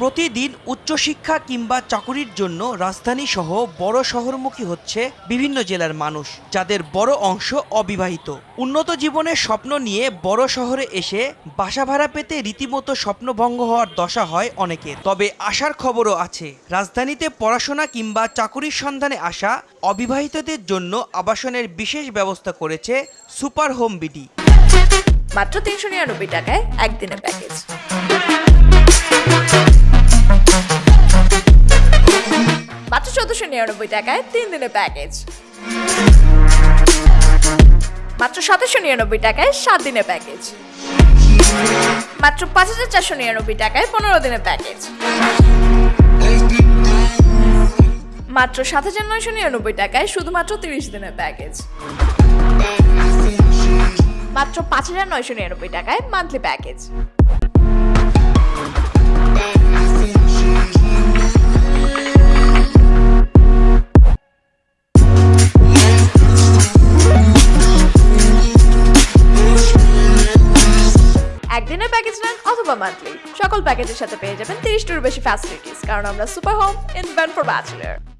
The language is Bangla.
প্রতিদিন উচ্চশিক্ষা কিংবা চাকুরির জন্য রাজধানী সহ বড় শহরমুখী হচ্ছে বিভিন্ন জেলার মানুষ, যাদের বড় অংশ অবিবাহিত। উন্নত জীবনের স্বপ্ন নিয়ে বড় শহরে এসে বাসা ভাড়া পেতে রীতিমতো স্বপ্নভঙ্গ হওয়ার দশা হয় অনেকের। তবে আসার খবরও আছে, রাজধানীতে পড়াশোনা কিংবা চাকুরির সন্ধানে আসা অবিবাহিতদের জন্য আবাসনের বিশেষ ব্যবস্থা করেছে সুপার হোম বিডি। মাত্র তিনশো নিরানব্বই টাকায় একদিনের প্যাকেজ। চোদ্দশো নিরানব্বই টাকায় তিন দিনের প্যাকেজ মাত্র সতেরোশো নিরানব্বই টাকায় সাত দিনের প্যাকেজ মাত্র পাঁচ হাজার চারশো নিরানব্বই টাকায় পনেরো দিনের প্যাকেজ মাত্র সাত হাজার নয়শো নিরানব্বই টাকায় শুধুমাত্র তিরিশ দিনের প্যাকেজ মাত্র পাঁচ হাজার নয়শো নিরানব্বই টাকায় মান্থলি প্যাকেজ একদিনের প্যাকেজ নেন অথবা মান্থলি সকল প্যাকেজের সাথে পেয়ে যাবেন তিরিশটির বেশি ফ্যাসিলিটিস কারণ আমরা super home invent for bachelor